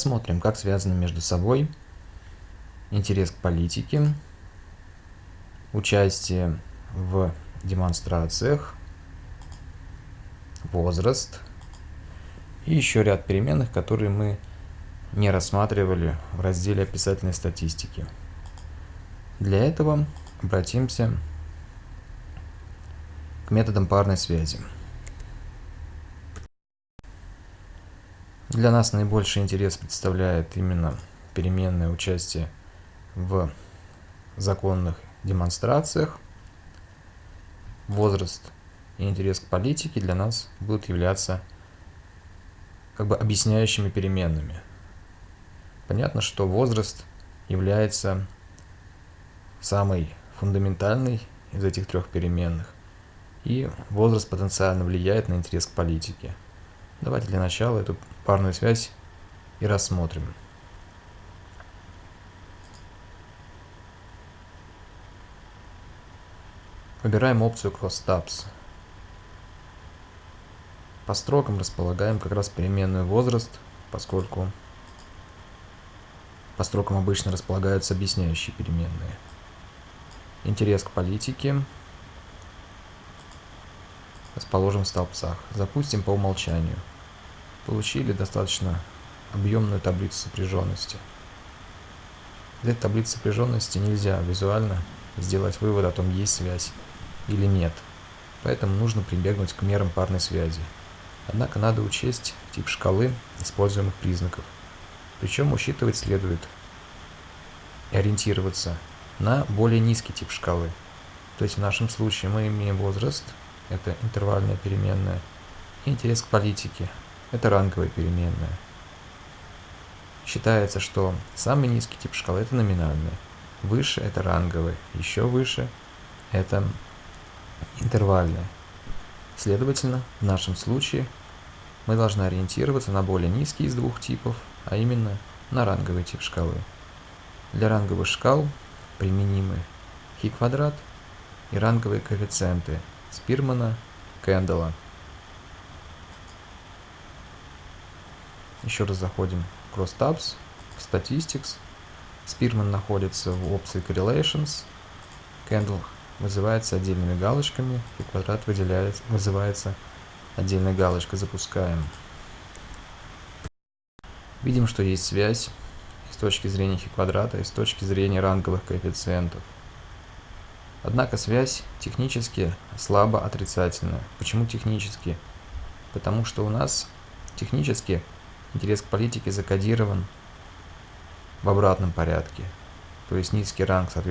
Смотрим, как связаны между собой интерес к политике, участие в демонстрациях, возраст и еще ряд переменных, которые мы не рассматривали в разделе описательной статистики. Для этого обратимся к методам парной связи. Для нас наибольший интерес представляет именно переменное участие в законных демонстрациях. Возраст и интерес к политике для нас будут являться как бы объясняющими переменными. Понятно, что возраст является самой фундаментальной из этих трех переменных, и возраст потенциально влияет на интерес к политике. Давайте для начала эту парную связь и рассмотрим. Выбираем опцию Cross Tabs. По строкам располагаем как раз переменную возраст, поскольку по строкам обычно располагаются объясняющие переменные. Интерес к политике расположим в столбцах. Запустим по умолчанию получили достаточно объемную таблицу сопряженности. Этой таблицы сопряженности нельзя визуально сделать вывод о том, есть связь или нет. Поэтому нужно прибегнуть к мерам парной связи. Однако надо учесть тип шкалы используемых признаков. Причем учитывать следует и ориентироваться на более низкий тип шкалы. То есть в нашем случае мы имеем возраст, это интервальная переменная, и интерес к политике, это ранговая переменная. Считается, что самый низкий тип шкалы это номинальный, выше это ранговый, еще выше это интервальный. Следовательно, в нашем случае мы должны ориентироваться на более низкий из двух типов, а именно на ранговый тип шкалы. Для ранговых шкал применимы хи квадрат и ранговые коэффициенты Спирмана, Кэндалла. Еще раз заходим в CrossTabs, в Statistics. Spearman находится в опции Correlations. Candle вызывается отдельными галочками, и квадрат выделяется, вызывается отдельной галочкой. Запускаем. Видим, что есть связь с точки зрения хи квадрата и с точки зрения ранговых коэффициентов. Однако связь технически слабо отрицательная. Почему технически? Потому что у нас технически интерес к политике закодирован в обратном порядке. То есть низкий ранг, соответственно,